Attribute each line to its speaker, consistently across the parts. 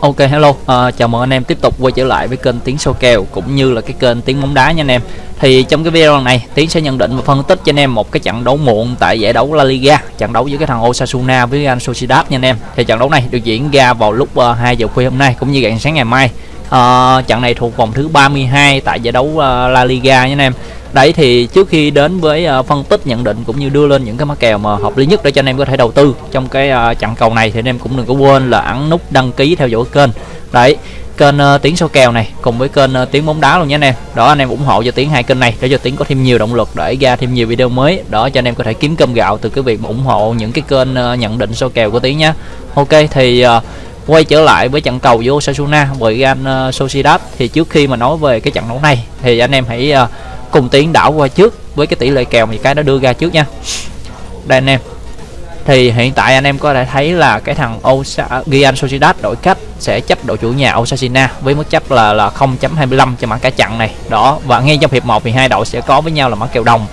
Speaker 1: Ok hello, à, chào mừng anh em tiếp tục quay trở lại với kênh Tiếng Sâu Kèo cũng như là cái kênh Tiếng Bóng Đá nha anh em. Thì trong cái video này Tiến sẽ nhận định và phân tích cho anh em một cái trận đấu muộn tại giải đấu La Liga, trận đấu giữa cái thằng Osasuna với anh Sociedad nha anh em. Thì trận đấu này được diễn ra vào lúc à, uh, 2 giờ khuya hôm nay cũng như rạng sáng ngày mai. Uh, trận này thuộc vòng thứ 32 tại giải đấu uh, La Liga nha anh em đấy thì trước khi đến với uh, phân tích nhận định cũng như đưa lên những cái mã kèo mà hợp lý nhất để cho anh em có thể đầu tư trong cái uh, trận cầu này thì anh em cũng đừng có quên là ấn nút đăng ký theo dõi kênh. Đấy kênh ờ, uh, tiếng số kèo này cùng với kênh uh, tiếng bóng đá luôn nha anh em. Đó anh em ủng hộ cho tiếng hai kênh này để cho tiếng có thêm nhiều động lực để ra thêm nhiều video mới. Đó cho anh em có thể kiếm cơm gạo từ cái việc mà ủng hộ những cái kênh uh, nhận định số kèo của tiếng nhá. Ok thì uh, quay trở lại với trận cầu với Osasuna với Real uh, Sociedad. Thì trước khi mà nói về cái trận đấu này thì anh em hãy uh, cùng tiến đảo qua trước với cái tỷ lệ kèo thì cái nó đưa ra trước nha. Đây anh em. Thì hiện tại anh em có thể thấy là cái thằng Osa Gian Sociedad đổi cách sẽ chấp đội chủ nhà Osasuna với mức chấp là là 0.25 cho mã cả chặn này. Đó và ngay trong hiệp 1 thì hai đội sẽ có với nhau là mã kèo đồng.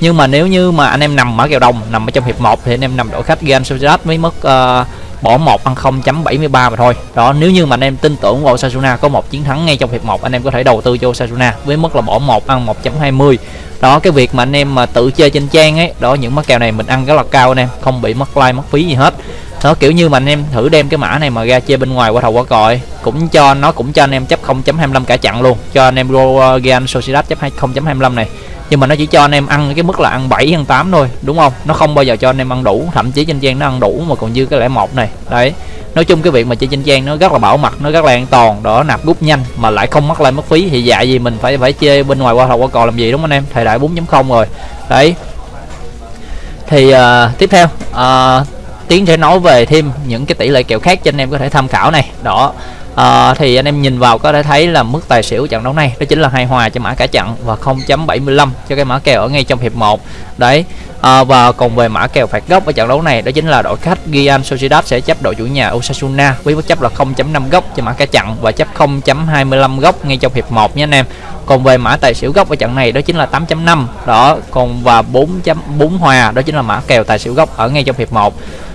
Speaker 1: Nhưng mà nếu như mà anh em nằm mã kèo đồng nằm ở trong hiệp 1 thì anh em nằm đội khách Gian Sociedad với mức uh, bỏ một ăn 0.73 mà thôi. Đó, nếu như mà anh em tin tưởng vào Osasuna có một chiến thắng ngay trong hiệp 1 anh em có thể đầu tư cho Osasuna với mức là bỏ một ăn 1.20 đó, cái việc mà anh em mà tự chơi trên trang ấy, đó, những mắc kèo này mình ăn rất là cao anh em, không bị mất like, mất phí gì hết. Nó kiểu như mà anh em thử đem cái mã này mà ra chơi bên ngoài qua thầu qua còi, cũng cho, nó cũng cho anh em chấp 0.25 cả chặn luôn. Cho anh em Real Sociedad chấp 0.25 này nhưng mà nó chỉ cho anh em ăn cái mức là ăn 7 ăn 8 thôi đúng không? Nó không bao giờ cho anh em ăn đủ thậm chí trên trang nó ăn đủ mà còn dư cái lẻ một này. Đấy. Nói chung cái việc mà chơi trên trang nó rất là bảo mật nó rất là an toàn đó nạp rút nhanh mà lại không mất lại mất phí. Thì dạ gì mình phải phải chơi bên ngoài qua thầu qua cò làm gì đúng không anh em? Thời đại 4.0 rồi. Đấy. Thì uh, tiếp theo uh, tiến sẽ nói về thêm những cái tỷ lệ kèo khác cho anh em có thể tham khảo này. Đó. À, thì anh em nhìn vào có thể thấy là mức tài xỉu trận đấu này đó chính là hai hòa cho mã cả chặn và 0.75 cho cái mã kèo ở ngay trong hiệp 1 đấy. À, và còn về mã kèo phạt góc ở trận đấu này đó chính là đội khách Gian Sociedad sẽ chấp đội chủ nhà Osasuna với mức chấp là 0.5 góc cho mã cả chặn và chấp 0.25 góc ngay trong hiệp 1 nhé anh em còn về mã tài xỉu gốc ở trận này đó chính là 8.5 đó còn và 4.4 hòa đó chính là mã kèo tài xỉu gốc ở ngay trong hiệp 1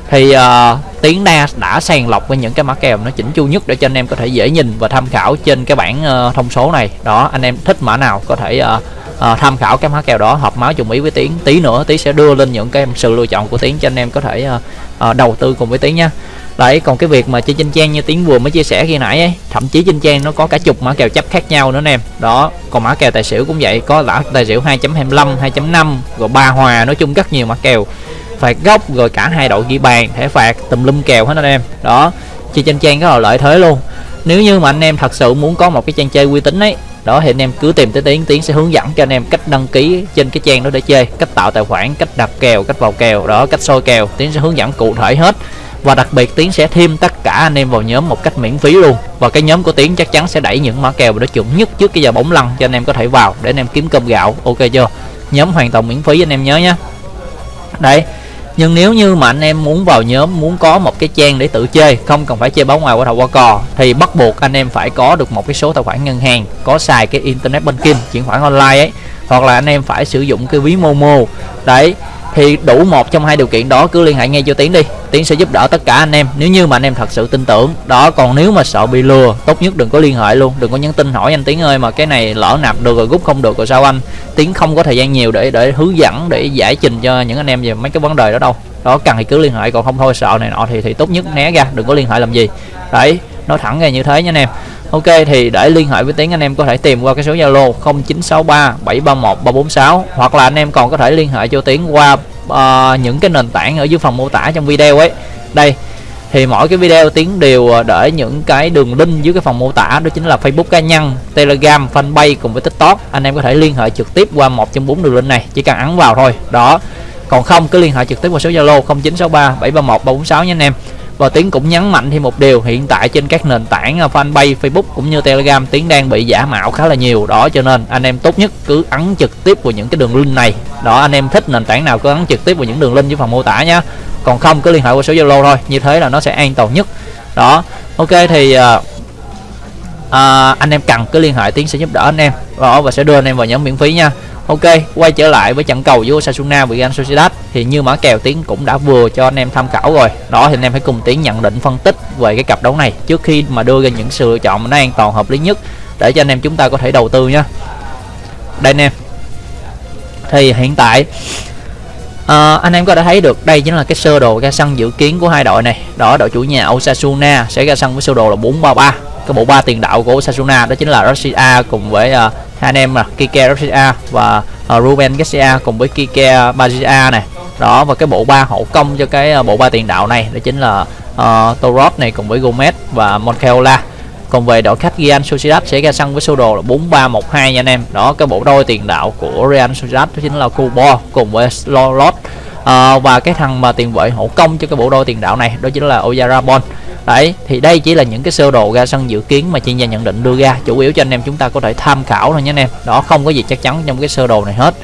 Speaker 1: thì uh, tiến đa đã sàng lọc với những cái mã kèo nó chỉnh chu nhất để cho anh em có thể dễ nhìn và tham khảo trên cái bảng uh, thông số này. Đó anh em thích mã nào có thể uh, uh, tham khảo cái mã kèo đó hợp máu trùng ý với tiến. Tí nữa tí sẽ đưa lên những cái sự lựa chọn của tiến cho anh em có thể uh, uh, đầu tư cùng với tiến nha đấy, còn cái việc mà chơi trên trang như tiến vừa mới chia sẻ khi nãy ấy, thậm chí trên trang nó có cả chục mã kèo chấp khác nhau nữa anh em. Đó, còn mã kèo tài xỉu cũng vậy, có đã tài xỉu 2.25 2.5 rồi ba hòa, nói chung rất nhiều mã kèo. Phạt góc rồi cả hai đội ghi bàn, thẻ phạt, tùm lum kèo hết anh em. Đó, chơi trên trang rất là lợi thế luôn. Nếu như mà anh em thật sự muốn có một cái trang chơi uy tín ấy, đó thì anh em cứ tìm tới tiến tiến sẽ hướng dẫn cho anh em cách đăng ký trên cái trang đó để chơi, cách tạo tài khoản, cách đặt kèo, cách vào kèo, đó, cách soi kèo. Tiến sẽ hướng dẫn cụ thể hết và đặc biệt tiến sẽ thêm tất cả anh em vào nhóm một cách miễn phí luôn. Và cái nhóm của tiến chắc chắn sẽ đẩy những mã kèo đó chuẩn nhất trước cái giờ bóng lăn cho anh em có thể vào để anh em kiếm cơm gạo. Ok chưa? Nhóm hoàn toàn miễn phí anh em nhớ nhé đấy. Nhưng nếu như mà anh em muốn vào nhóm, muốn có một cái trang để tự chơi, không cần phải chơi báo ngoài qua thầu qua cò, thì bắt buộc anh em phải có được một cái số tài khoản ngân hàng, có xài cái internet banking, chuyển khoản online ấy, hoặc là anh em phải sử dụng cái ví momo. Đấy thì đủ một trong hai điều kiện đó, cứ liên hệ ngay cho tiến đi. Tiến sẽ giúp đỡ tất cả anh em, nếu như mà anh em thật sự tin tưởng. Đó, còn nếu mà sợ bị lừa, tốt nhất đừng có liên hệ luôn. Đừng có nhắn tin hỏi anh tiến ơi mà cái này lỡ nạp được rồi rút không được rồi sao anh? Tiến không có thời gian nhiều để để hướng dẫn, để giải trình cho những anh em về mấy cái vấn đề đó đâu. Đó, cần thì cứ liên hệ, còn không thôi, sợ này nọ thì thì tốt nhất né ra, đừng có liên hệ làm gì. Đấy nói thẳng ra như thế nha anh em Ok thì để liên hệ với Tiến anh em có thể tìm qua cái số Zalo 0963 731 346 hoặc là anh em còn có thể liên hệ cho Tiến qua uh, những cái nền tảng ở dưới phần mô tả trong video ấy. Đây thì mỗi cái video Tiến đều ờ, để những cái đường link dưới cái phần mô tả đó chính là Facebook cá nhân, Telegram, Fanpage cùng với TikTok. Anh em có thể liên hệ trực tiếp qua một trong bốn đường link này, chỉ cần ấn vào thôi. Đó. Còn không cứ liên hệ trực tiếp qua số Zalo 0963 731 346 nha anh em và Tiến cũng nhấn mạnh thêm một điều hiện tại trên các nền tảng à, fanpage Facebook cũng như Telegram Tiến đang bị giả mạo khá là nhiều. Đó cho nên anh em tốt nhất cứ ấn trực tiếp vào những cái đường link này. Đó anh em thích nền tảng nào cứ ấn trực tiếp vào những đường link dưới phần mô tả nhé còn không cứ liên hệ qua số Zalo thôi như thế là nó sẽ an toàn nhất. Đó ok thì uh, uh, anh em cần cứ liên hệ Tiến sẽ giúp đỡ anh em. Đó và sẽ đưa anh em vào nhóm miễn phí nha. Ok, quay trở lại với trận cầu giữa Osasuna và Real Sociedad thì như mã kèo tiến cũng đã vừa cho anh em tham khảo rồi. Đó thì anh em hãy cùng tiến nhận định phân tích về cái cặp đấu này trước khi mà đưa ra những sự lựa chọn nó an toàn hợp lý nhất để cho anh em chúng ta có thể đầu tư nhé. Đây anh em. Thì hiện tại à, anh em có thể thấy được đây chính là cái sơ đồ ra sân dự kiến của hai đội này. Đó đội chủ nhà Osasuna sẽ ra sân với sơ đồ là 433 cái bộ ba tiền đạo của Osasuna đó chính là Garcia cùng với uh, hai anh em là Kike Garcia và uh, Ruben Garcia cùng với Kike Bazia này đó và cái bộ ba hậu công cho cái uh, bộ ba tiền đạo này đó chính là uh, Torres này cùng với Gomez và Moncayola còn về đội khách Real Sociedad sẽ ra sân với sơ đồ là 4312 nha anh em. Đó cái bộ đôi tiền đạo của Real Sociedad đó chính là Kubo cùng với Slot uh, và cái thằng mà tiền vệ hậu công cho cái bộ đôi tiền đạo này đó chính là Oyarabon đấy thì đây chỉ là những cái sơ đồ ra sân dự kiến mà chuyên gia nhận định đưa ra. Chủ yếu cho anh em chúng ta có thể tham khảo thôi nhé anh em. Đó không có gì chắc chắn trong cái sơ đồ này hết.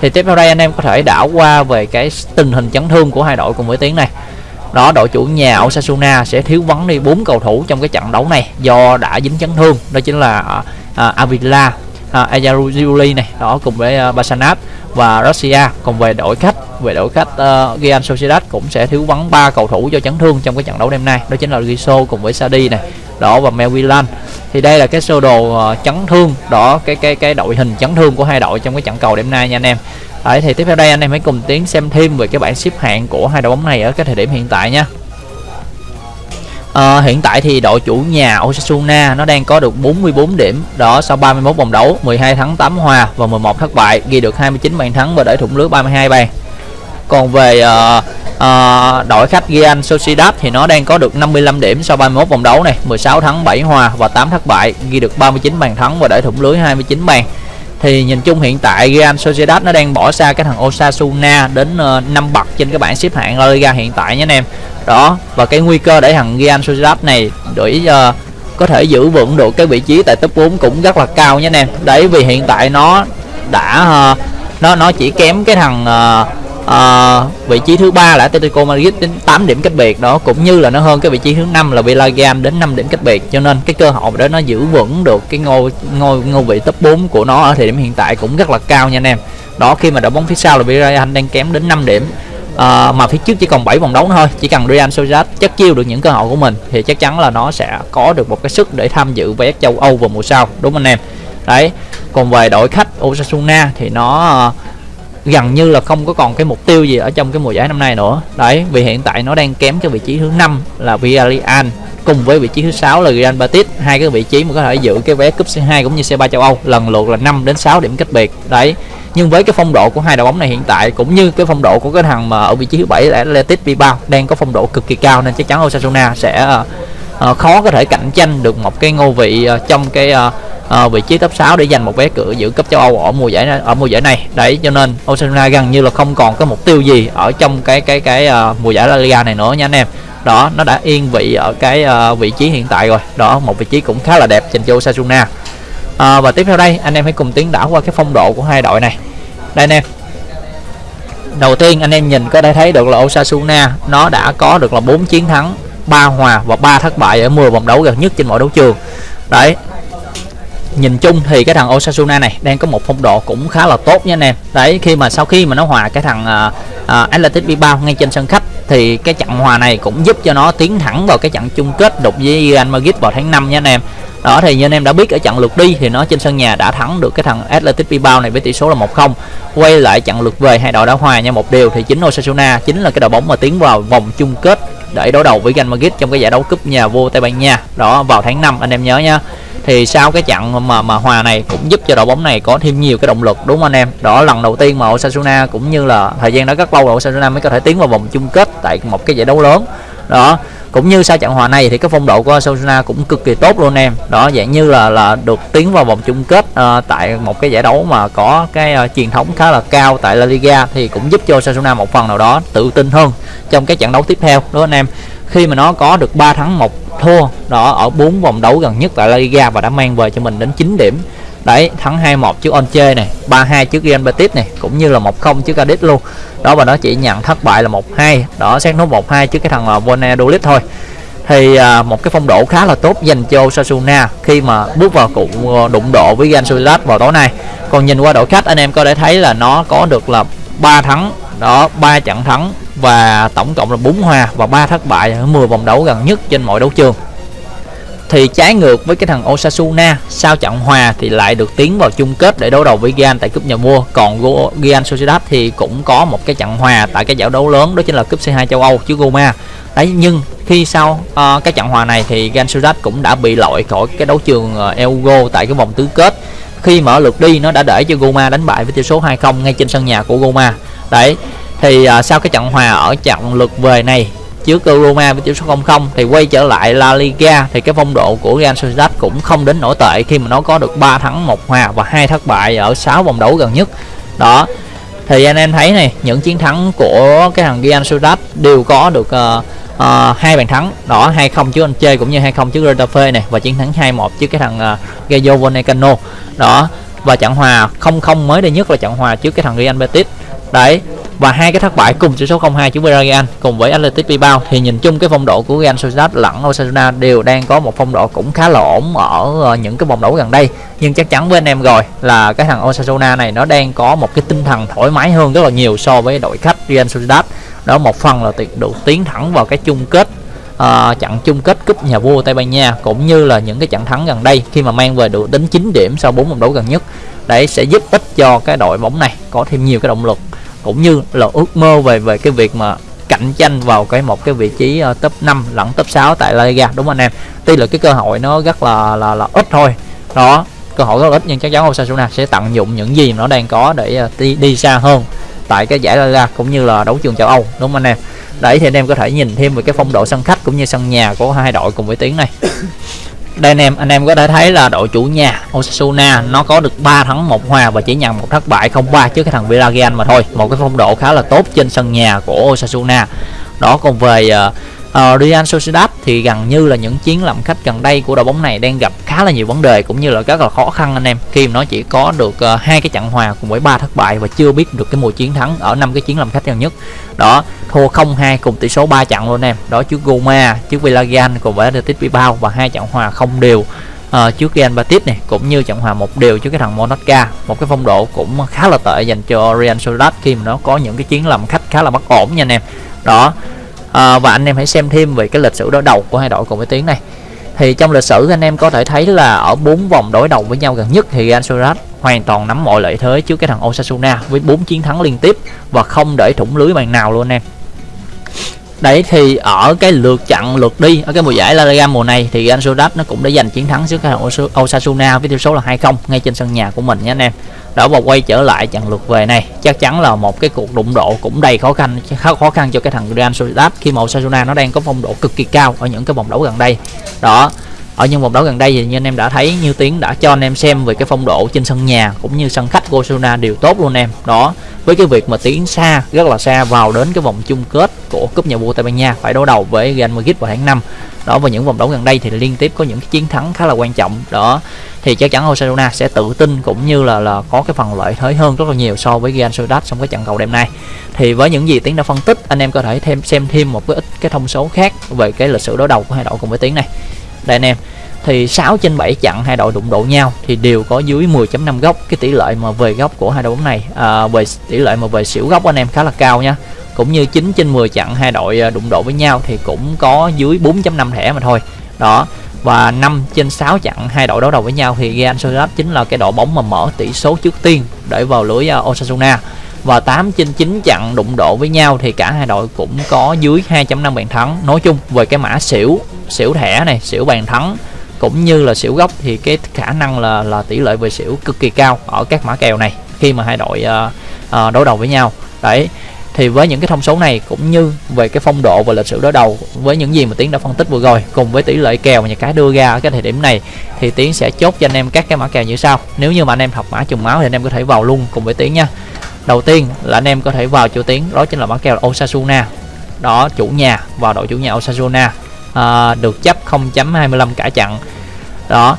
Speaker 1: Thì tiếp theo đây anh em có thể đảo qua về cái tình hình chấn thương của hai đội cùng với tiếng này. Đó đội chủ nhà Osasuna sẽ thiếu vắng đi bốn cầu thủ trong cái trận đấu này do đã dính chấn thương. Đó chính là uh, Avila à, uh, Ayaruzuli này. Đó cùng với uh, Basanat và Russia còn về đội khách về đội khách uh, ờ, Real Sociedad cũng sẽ thiếu vắng ba cầu thủ do chấn thương trong cái trận đấu đêm nay. Đó chính là Riso cùng với Sadi này đó và Melvillan thì đây là cái sơ đồ uh, chấn thương đó cái cái cái đội hình chấn thương của hai đội trong cái trận cầu đêm nay nha anh em. Đấy, thì tiếp theo đây anh em hãy cùng tiến xem thêm về cái bảng xếp hạng của hai đội bóng này ở cái thời điểm hiện tại nha. À, hiện tại thì đội chủ nhà Osasuna nó đang có được 44 điểm. Đó sau 31 vòng đấu 12 thắng 8 hòa và 11 thất bại ghi được 29 bàn thắng và để thủng lưới 32 bàn. Còn về uh, uh, đội khách Real Sociedad thì nó đang có được 55 điểm sau 31 vòng đấu này 16 thắng 7 hòa và 8 thất bại ghi được 39 bàn thắng và để thủng lưới 29 bàn. Thì nhìn chung hiện tại Real Sociedad nó đang bỏ xa cái thằng Osasuna đến uh, 5 bậc trên cái bảng xếp hạng La Liga hiện tại nhé anh em đó và cái nguy cơ để thằng Real Sociedad này để uh, ờ, có thể giữ vững được cái vị trí tại top 4 cũng rất là cao nhé anh em. Đấy vì hiện tại nó đã uh, nó nó chỉ kém cái thằng uh, uh, vị trí thứ ba là Atletico Madrid đến 8 điểm cách biệt đó cũng như là nó hơn cái vị trí thứ năm là Villarreal đến 5 điểm cách biệt. Cho nên cái cơ hội để nó giữ vững được cái ngôi ngôi ngôi vị top 4 của nó ở thời điểm hiện tại cũng rất là cao nha anh em. Đó khi mà đội bóng phía sau là Villarreal đang kém đến 5 điểm à, mà phía trước chỉ còn 7 vòng đấu thôi. Chỉ cần Real Sociedad chắc chiêu được những cơ hội của mình thì chắc chắn là nó sẽ có được một cái sức để tham dự vé châu Âu vào mùa sau. Đúng không anh em? Đấy. Còn về đội khách Osasuna thì nó ờ, gần như là không có còn cái mục tiêu gì ở trong cái mùa giải năm nay nữa. Đấy vì hiện tại nó đang kém cái vị trí thứ năm là Villarreal cùng với vị trí thứ sáu là Real Betis. Hai cái vị trí mà có thể giữ cái vé cúp C2 cũng như C3 châu Âu lần lượt là 5 đến 6 điểm cách biệt. Đấy nhưng với cái phong độ của hai đội bóng này hiện tại cũng như cái phong độ của cái thằng mà ở vị trí thứ bảy là Atletico Bilbao đang có phong độ cực kỳ cao nên chắc chắn Osasuna sẽ uh, khó có thể cạnh tranh được một cái ngôi vị uh, trong cái uh, uh, vị trí top 6 để giành một vé cửa giữ cấp châu Âu ở mùa giải ở mùa giải này. Đấy cho nên Osasuna gần như là không còn có mục tiêu gì ở trong cái cái cái uh, mùa giải La Liga này nữa nha anh em. Đó nó đã yên vị ở cái uh, vị trí hiện tại rồi. Đó một vị trí cũng khá là đẹp dành cho Osasuna à, và tiếp theo đây anh em hãy cùng tiến đảo qua cái phong độ của hai đội này. Đây anh em. Đầu tiên anh em nhìn có thể thấy được là Osasuna nó đã có được là 4 chiến thắng 3 hòa và 3 thất bại ở 10 vòng đấu gần nhất trên mọi đấu trường. Đấy. Nhìn chung thì cái thằng Osasuna này đang có một phong độ cũng khá là tốt nha anh em. Đấy khi mà sau khi mà nó hòa cái thằng ờ, ờ, uh, uh, Atletico Bilbao ngay trên sân khách thì cái trận hòa này cũng giúp cho nó tiến thẳng vào cái trận chung kết đục với Real Madrid vào tháng 5 nha anh em. Đó, thì như anh em đã biết, ở trận lượt đi thì nó trên sân nhà đã thắng được cái thằng Athletic Bilbao này với tỷ số là 1-0 quay lại trận lượt về, hai đội đã hòa nhau một điều thì chính Osasuna chính là cái đội bóng mà tiến vào vòng chung kết để đối đầu với Real Madrid trong cái giải đấu cúp nhà vua Tây Ban Nha. Đó, vào tháng 5 anh em nhớ nha thì sau cái trận mà mà hòa này cũng giúp cho đội bóng này có thêm nhiều cái động lực đúng không anh em? Đó lần đầu tiên mà Osasuna cũng như là thời gian đó rất lâu rồi Osasuna mới có thể tiến vào vòng chung kết tại một cái giải đấu lớn. Đó cũng như sau trận hòa này thì cái phong độ của Osasuna cũng cực kỳ tốt luôn em. Đó dạng như là là được tiến vào vòng chung kết uh, tại một cái giải đấu mà có cái uh, truyền thống khá là cao tại La Liga thì cũng giúp cho Osasuna một phần nào đó tự tin hơn trong cái trận đấu tiếp theo đúng không anh em? Khi mà nó có được 3 thắng một thua. Đó ở bốn vòng đấu gần nhất tại La Liga và đã mang về cho mình đến 9 điểm. Đấy thắng 2-1 trước Onche này 3-2 trước Real Betis này cũng như là 1-0 trước Cadiz luôn. Đó và nó chỉ nhận thất bại là 1-2 đó xét nốt 1-2 trước cái thằng là Valladolid thôi. Thì à, một cái phong độ khá là tốt dành cho Osasuna khi mà bước vào cuộc ờ, đụng độ với Real Sociedad vào tối nay. Còn nhìn qua đội khách anh em có thể thấy là nó có được là 3 thắng. Đó ba trận thắng và tổng cộng là 4 hòa và 3 thất bại ở 10 vòng đấu gần nhất trên mọi đấu trường. Thì trái ngược với cái thằng Osasuna sau trận hòa thì lại được tiến vào chung kết để đấu đầu với Real tại cúp nhà vua. Còn Real Sociedad thì cũng có một cái trận hòa tại cái giải đấu lớn đó chính là cúp C2 châu Âu chứ Roma. Đấy nhưng khi sau uh, cái trận hòa này thì Real Sociedad cũng đã bị loại khỏi cái đấu trường uh, Euro tại cái vòng tứ kết. Khi mở lượt đi nó đã để cho Roma đánh bại với tỷ số 2-0 ngay trên sân nhà của Roma. Đấy thì uh, sau cái trận hòa ở trận lượt về này trước Roma với tỷ số 0-0 thì quay trở lại La Liga thì cái phong độ của Real Sociedad cũng không đến nổi tệ khi mà nó có được 3 thắng một hòa và hai thất bại ở 6 vòng đấu gần nhất. Đó thì anh em thấy này những chiến thắng của cái thằng Real Sociedad đều có được uh, uh, hai bàn thắng. Đó 2-0 trước anh chơi cũng như 2-0 trước Retafe này và chiến thắng 2-1 trước cái thằng uh, Rayo Vallecano. Đó và trận hòa 0-0 mới đây nhất là trận hòa trước cái thằng Real Betis. Đấy và hai cái thất bại cùng tỷ số 0-2 trước Villarreal cùng với Athletic Bilbao. Thì nhìn chung cái phong độ của Real Sociedad lẫn Osasuna đều đang có một phong độ cũng khá là ổn ở ờ, những cái vòng đấu gần đây. Nhưng chắc chắn với anh em rồi là cái thằng Osasuna này nó đang có một cái tinh thần thoải mái hơn rất là nhiều so với đội khách Real Sociedad. Đó một phần là được tiến thẳng vào cái chung kết uh, trận chung kết cúp nhà vua Tây Ban Nha cũng như là những cái trận thắng gần đây khi mà mang về được đến 9 điểm sau 4 vòng đấu gần nhất. Để sẽ giúp ích cho cái đội bóng này có thêm nhiều cái động lực cũng như là ước mơ về về cái việc mà cạnh tranh vào cái một cái vị trí uh, top 5 lẫn top 6 tại La Liga đúng không anh em? Tuy là cái cơ hội nó rất là là là ít thôi. Đó cơ hội rất là ít nhưng chắc chắn Osasuna sẽ tận dụng những gì nó đang có để uh, đi đi xa hơn tại cái giải La Liga cũng như là đấu trường châu Âu đúng không anh em? Đấy thì anh em có thể nhìn thêm về cái phong độ sân khách cũng như sân nhà của hai đội cùng với tiếng này đây anh em anh em có thể thấy là đội chủ nhà Osasuna nó có được 3 thắng một hòa và chỉ nhận một thất bại không ba trước cái thằng Villarreal mà thôi. Một cái phong độ khá là tốt trên sân nhà của Osasuna. Đó còn về uh, uh, Real Sociedad thì gần như là những chiến làm khách gần đây của đội bóng này đang gặp khá là nhiều vấn đề cũng như là rất là khó khăn anh em. Khi mà nó chỉ có được uh, hai cái trận hòa cùng với ba thất bại và chưa biết được cái mùa chiến thắng ở năm cái chiến làm khách gần nhất. Đó thua 0-2 cùng tỷ số 3 trận luôn em. Đó trước Goma trước Villarreal cùng với Athletic Bilbao và hai trận hòa không đều. Uh, trước Real Betis này cũng như trận hòa một đều trước cái thằng Monaca. một cái phong độ cũng khá là tệ dành cho Real Sociedad khi mà nó có những cái chiến làm khách khá là bất ổn nha anh em. Đó à, và anh em hãy xem thêm về cái lịch sử đối đầu của hai đội cùng với tiếng này. Thì trong lịch sử anh em có thể thấy là ở bốn vòng đối đầu với nhau gần nhất thì Real Sociedad hoàn toàn nắm mọi lợi thế trước cái thằng Osasuna với bốn chiến thắng liên tiếp và không để thủng lưới bàn nào luôn anh em đấy, thì ở cái lượt chặn lượt đi, ở cái mùa giải La Liga mùa này, thì Real Sociedad nó cũng đã giành chiến thắng trước cái thằng Osasuna với tỷ số là 2-0 ngay trên sân nhà của mình nhé anh em. Đó, và quay trở lại trận lượt về này. Chắc chắn là một cái cuộc đụng độ cũng đầy khó khăn khá khó khăn cho cái thằng Real Sociedad, khi mà Osasuna nó đang có phong độ cực kỳ cao ở những cái vòng đấu gần đây. Đó ở những vòng đấu gần đây thì như anh em đã thấy, như tiến đã cho anh em xem về cái phong độ trên sân nhà cũng như sân khách của Osasuna đều tốt luôn em. Đó, với cái việc mà tiến xa, rất là xa vào đến cái vòng chung kết của cúp nhà vua Tây Ban Nha, phải đối đầu với Real Madrid vào tháng 5 đó, và những vòng đấu gần đây thì liên tiếp có những cái chiến thắng khá là quan trọng. Đó, thì chắc chắn Osasuna sẽ tự tin cũng như là là có cái phần lợi thế hơn rất là nhiều so với Real Sociedad trong cái trận cầu đêm nay. Thì với những gì tiến đã phân tích, anh em có thể thêm, xem thêm một cái ít cái thông số khác về cái lịch sử đối đầu của hai đội cùng với tiến này đây anh em. Thì 6 trên 7 trận hai đội đụng độ nhau thì đều có dưới 10.5 góc. Cái tỷ lệ mà về góc của hai đội bóng này à, về tỷ lệ mà về xỉu góc anh em khá là cao nha. Cũng như 9 trên 10 trận hai đội à, đụng độ với nhau thì cũng có dưới 4.5 thẻ mà thôi. Đó. Và 5 trên 6 trận hai đội đấu đầu với nhau thì Real Sociedad chính là cái đội bóng mà mở tỷ số trước tiên để vào lưới à, Osasuna. Và 8 trên 9 trận đụng độ với nhau thì cả hai đội cũng có dưới 2.5 bàn thắng. Nói chung về cái mã xỉu xỉu thẻ này xỉu bàn thắng cũng như là xỉu gốc thì cái khả năng là là tỷ lệ về xỉu cực kỳ cao ở các mã kèo này khi mà hai đội uh, uh, đối đầu với nhau. Đấy thì với những cái thông số này cũng như về cái phong độ và lịch sử đối đầu với những gì mà tiến đã phân tích vừa rồi cùng với tỷ lệ kèo mà nhà cái đưa ra ở cái thời điểm này thì tiến sẽ chốt cho anh em các cái mã kèo như sau. Nếu như mà anh em học mã trùng máu thì anh em có thể vào luôn cùng với tiến nha. Đầu tiên là anh em có thể vào chủ tiến đó chính là mã kèo Osasuna. Đó chủ nhà vào đội chủ nhà Osasuna à, được chấp 0.25 cả trận đó.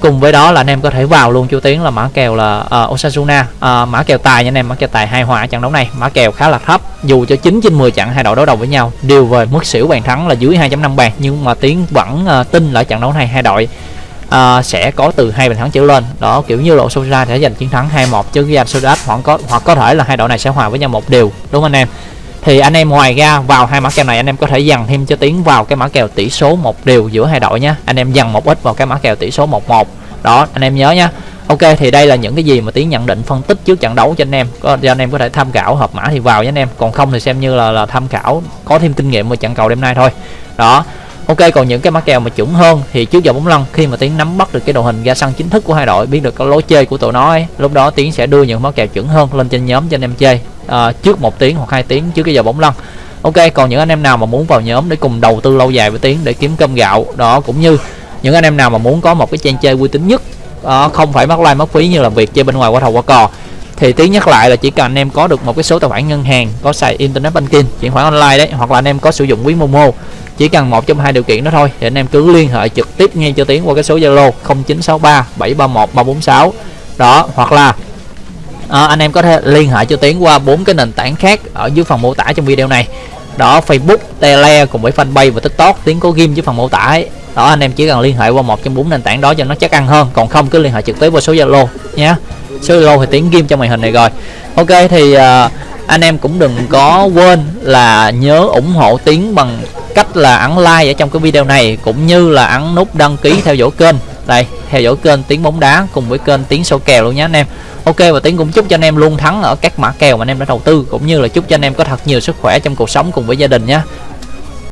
Speaker 1: Cùng với đó là anh em có thể vào luôn chú tiến là mã kèo là uh, Osasuna. Uh, mã kèo tài nha anh em mã kèo tài hai hòa trận đấu này. Mã kèo khá là thấp dù cho 9 trên 10 trận hai đội đối đầu với nhau đều về mức xỉu bàn thắng là dưới 2.5 bàn nhưng mà tiến vẫn uh, tin là trận đấu này hai đội uh, sẽ có từ hai bàn thắng trở lên. Đó kiểu như là Osasuna sẽ giành chiến thắng 2-1 chứ Real Sociedad hoặc có hoặc có thể là hai đội này sẽ hòa với nhau một điều đúng không anh em? Thì anh em ngoài ra vào hai mã kèo này anh em có thể dằn thêm cho tiến vào cái mã kèo tỷ số một điều giữa hai đội nhé anh em dằn một ít vào cái mã kèo tỷ số 11 đó anh em nhớ nhá. Ok thì đây là những cái gì mà tiến nhận định phân tích trước trận đấu cho anh em. Có cho anh em có thể tham khảo hợp mã thì vào với anh em. Còn không thì xem như là, là tham khảo có thêm kinh nghiệm về trận cầu đêm nay thôi. Đó. Ok còn những cái mã kèo mà chuẩn hơn thì trước giờ bóng lăn khi mà tiến nắm bắt được cái đội hình ra sân chính thức của hai đội biết được cái lối chơi của tụi nó ấy, lúc đó tiến sẽ đưa những mã kèo chuẩn hơn lên trên nhóm cho anh em chơi à, trước một tiếng hoặc hai tiếng trước cái giờ bóng lăn. Ok còn những anh em nào mà muốn vào nhóm để cùng đầu tư lâu dài với tiến để kiếm cơm gạo đó cũng như những anh em nào mà muốn có một cái trang chơi uy tín nhất đó, không phải mất like mất phí như làm việc chơi bên ngoài qua thầu qua cò thì tiến nhắc lại là chỉ cần anh em có được một cái số tài khoản ngân hàng có xài internet banking chuyển khoản online đấy hoặc là anh em có sử dụng ví momo chỉ cần một trong hai điều kiện đó thôi thì anh em cứ liên hệ trực tiếp ngay cho tiến qua cái số zalo 0963 731 346 đó hoặc là à, anh em có thể liên hệ cho tiến qua bốn cái nền tảng khác ở dưới phần mô tả trong video này. Đó Facebook, Tele cùng với fanpage và TikTok tiến có ghim dưới phần mô tả ấy. đó anh em chỉ cần liên hệ qua một trong bốn nền tảng đó cho nó chắc ăn hơn còn không cứ liên hệ trực tiếp qua số Zalo nhé. Số Zalo thì tiến ghim trong màn hình này rồi. Ok thì uh, anh em cũng đừng có quên là nhớ ủng hộ tiến bằng cách là ấn like ở trong cái video này cũng như là ấn nút đăng ký theo dõi kênh đây, theo dõi kênh tiếng bóng đá cùng với kênh tiếng sâu kèo luôn nhé anh em. Ok, và tiếng cũng chúc cho anh em luôn thắng ở các mã kèo mà anh em đã đầu tư, cũng như là chúc cho anh em có thật nhiều sức khỏe trong cuộc sống cùng với gia đình nhé